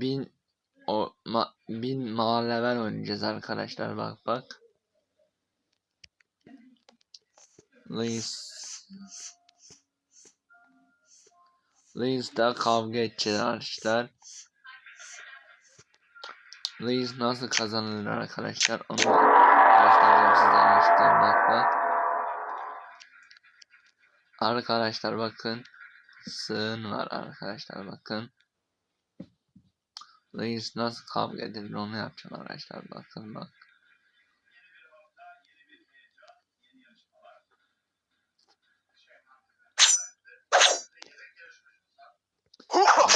bin o ma, bin ma level oynayacağız arkadaşlar bak bak. Liz Liz'da kavga edeceğiz arkadaşlar. Liz nasıl kazanılır arkadaşlar onu göstereceğim size arkadaşlar bak bak. Arkadaşlar bakın sığın var arkadaşlar bakın. Liz nasıl kavga edilir onu yapacağım arkadaşlar bakın bak.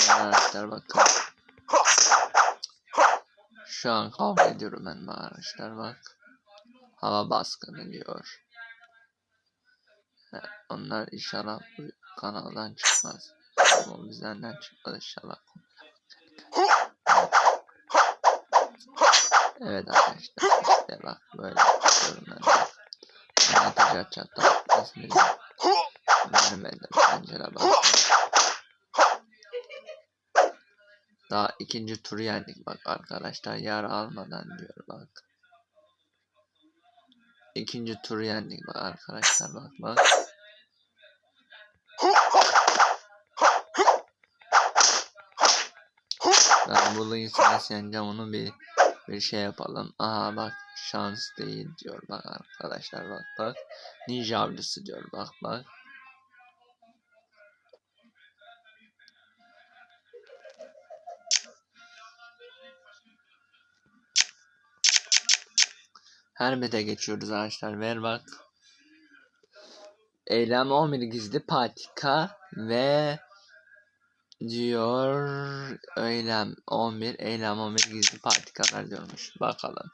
Arkadaşlar bakın. Şu an kavga ediyorum ben bu arkadaşlar bak. Hava baskını diyor. Onlar inşallah bu kanaldan çıkmaz. Ama bizden çıkmaz inşallah. Evet arkadaşlar işte bak böyle bak. Anlatacak çatal. Kesinlikle. Vermedim pencere bak. Daha ikinci turu yendik bak arkadaşlar yara almadan diyor bak. İkinci turu yendik bak arkadaşlar bak bak. Ben bu nasıl yeneceğim onu bir bir şey yapalım. Aha bak şans değil diyor bak arkadaşlar bak bak. Ninja avcısı diyor bak bak. Herbede geçiyoruz arkadaşlar. Ver bak. Eylem 11 gizli patika ve diyor eylem 11 eylem 11 gizli patikalar diyormuş. Bakalım.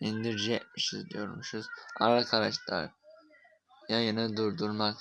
İndirecekmişiz diyormuşuz. Arkadaşlar yayını durdurmak